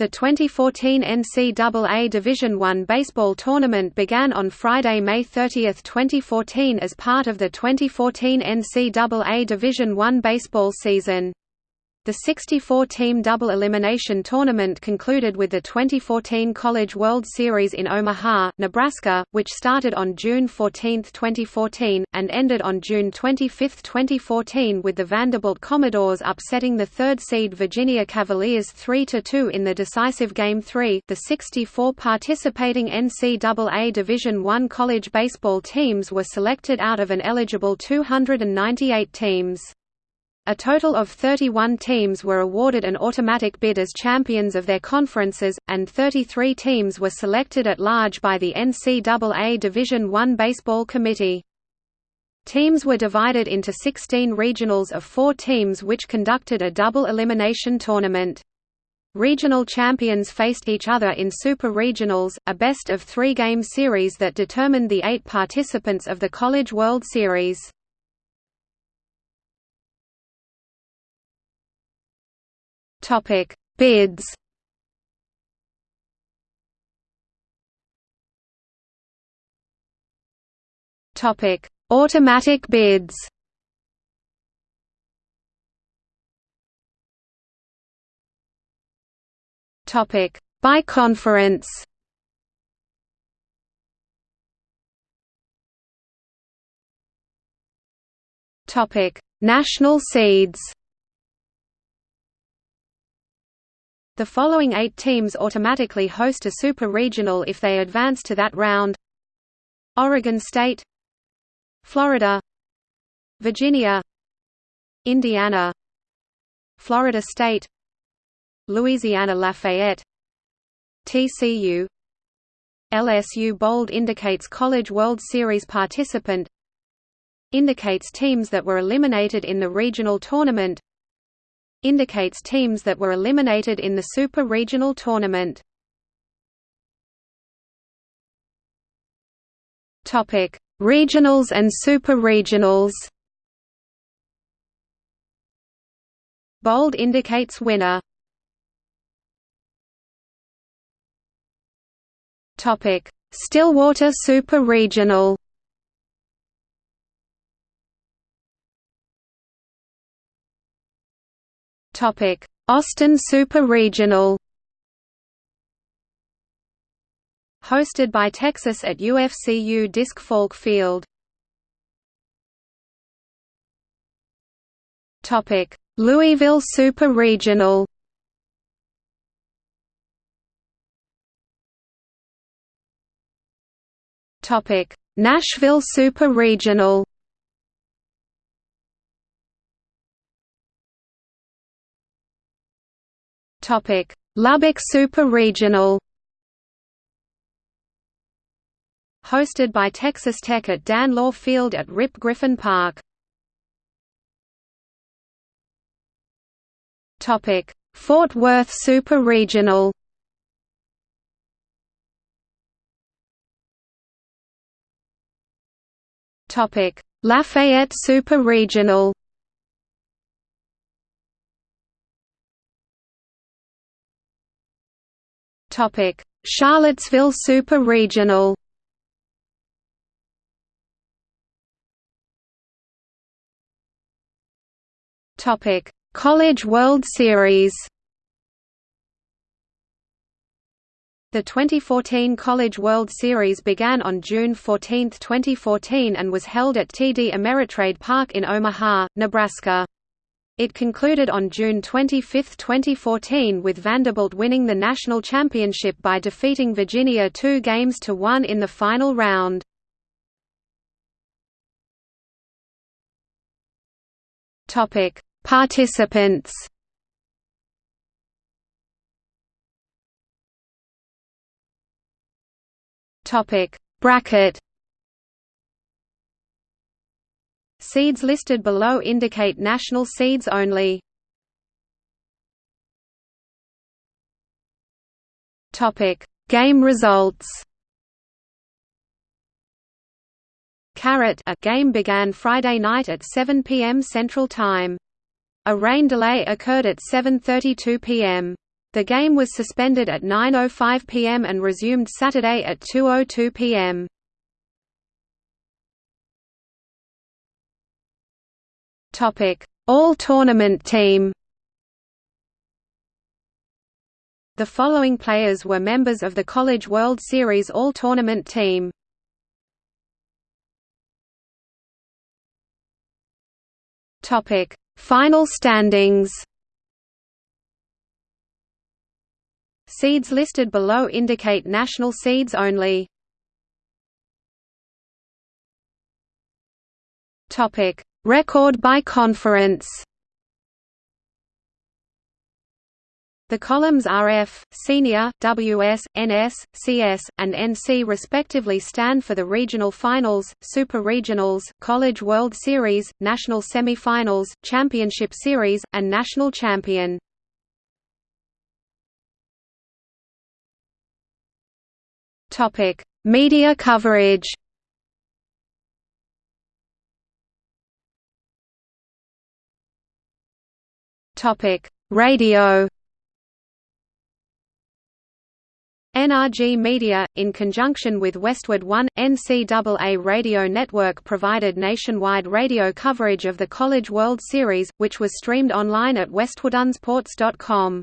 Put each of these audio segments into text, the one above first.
The 2014 NCAA Division I baseball tournament began on Friday, May 30, 2014 as part of the 2014 NCAA Division I baseball season. The 64-team double elimination tournament concluded with the 2014 College World Series in Omaha, Nebraska, which started on June 14, 2014, and ended on June 25, 2014 with the Vanderbilt Commodores upsetting the third-seed Virginia Cavaliers 3–2 in the decisive Game 3. The 64 participating NCAA Division I college baseball teams were selected out of an eligible 298 teams. A total of 31 teams were awarded an automatic bid as champions of their conferences, and 33 teams were selected at large by the NCAA Division I Baseball Committee. Teams were divided into 16 regionals of four teams which conducted a double elimination tournament. Regional champions faced each other in super regionals, a best of three game series that determined the eight participants of the College World Series. Topic: Bids. Topic: Automatic bids. Topic: By conference. Topic: National seeds. The following eight teams automatically host a super regional if they advance to that round. Oregon State Florida Virginia Indiana Florida State Louisiana Lafayette TCU LSU bold indicates College World Series participant indicates teams that were eliminated in the regional tournament indicates teams that were eliminated in the Super Regional Tournament. Topic: Regionals and Super Regionals. Bold indicates winner. Topic: Stillwater Super Regional. Topic: Austin Super Regional. Hosted by Texas at UFCU Disch-Falk Field. Topic: Louisville Super Regional. Topic: Nashville Super Regional. Topic: Lubbock Super Regional. Hosted by Texas Tech at Dan Law Field at Rip Griffin Park. Topic: Fort Worth Super Regional. Topic: Lafayette Super Regional. Topic: Charlottesville Super Regional. Topic: College World Series. The 2014 College World Series began on June 14, 2014 and was held at TD Ameritrade Park in Omaha, Nebraska. It concluded on June 25, 2014 with Vanderbilt winning the national championship by defeating Virginia two games to one in the final round. Participants Bracket Seeds listed below indicate national seeds only. Topic: Game results. Carrot a game began Friday night at 7 p.m. Central Time. A rain delay occurred at 7:32 p.m. The game was suspended at 9.05 pm and resumed Saturday at 2.02 pm. All-tournament team The following players were members of the College World Series All-Tournament team. Topic: Final standings. Seeds listed below indicate national seeds only. Topic: Record by conference. The columns RF, Senior, WS, NS, CS, and NC respectively stand for the regional finals, super regionals, College World Series, national semi-finals, championship series, and national champion. Media coverage. Topic: Radio. NRG Media, in conjunction with Westwood One, NCAA radio network provided nationwide radio coverage of the College World Series, which was streamed online at westwoodonesports.com.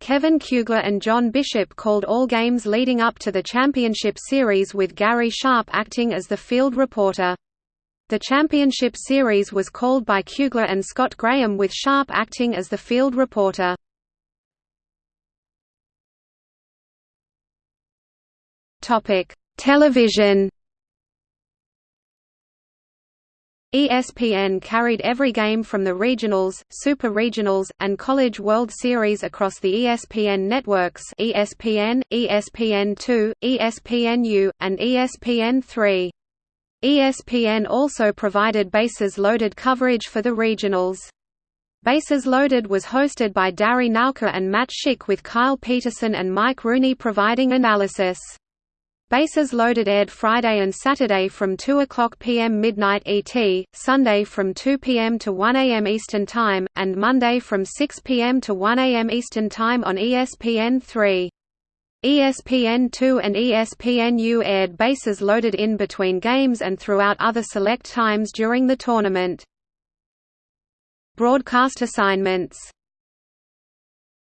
Kevin Kugler and John Bishop called all games leading up to the championship series with Gary Sharp acting as the field reporter. The championship series was called by Kugler and Scott Graham with Sharp acting as the field reporter. Television ESPN carried every game from the regionals, super regionals, and College World Series across the ESPN networks ESPN, ESPN2, ESPNU, and ESPN3. ESPN also provided bases loaded coverage for the regionals. Bases Loaded was hosted by Dari Nowkhah and Matt Schick with Kyle Peterson and Mike Rooney providing analysis. Bases Loaded aired Friday and Saturday from 2 o'clock p.m. midnight ET, Sunday from 2 p.m. to 1 a.m. Eastern Time, and Monday from 6 p.m. to 1 a.m. Eastern Time on ESPN3. ESPN2 and ESPNU aired Bases Loaded in between games and throughout other select times during the tournament. Broadcast assignments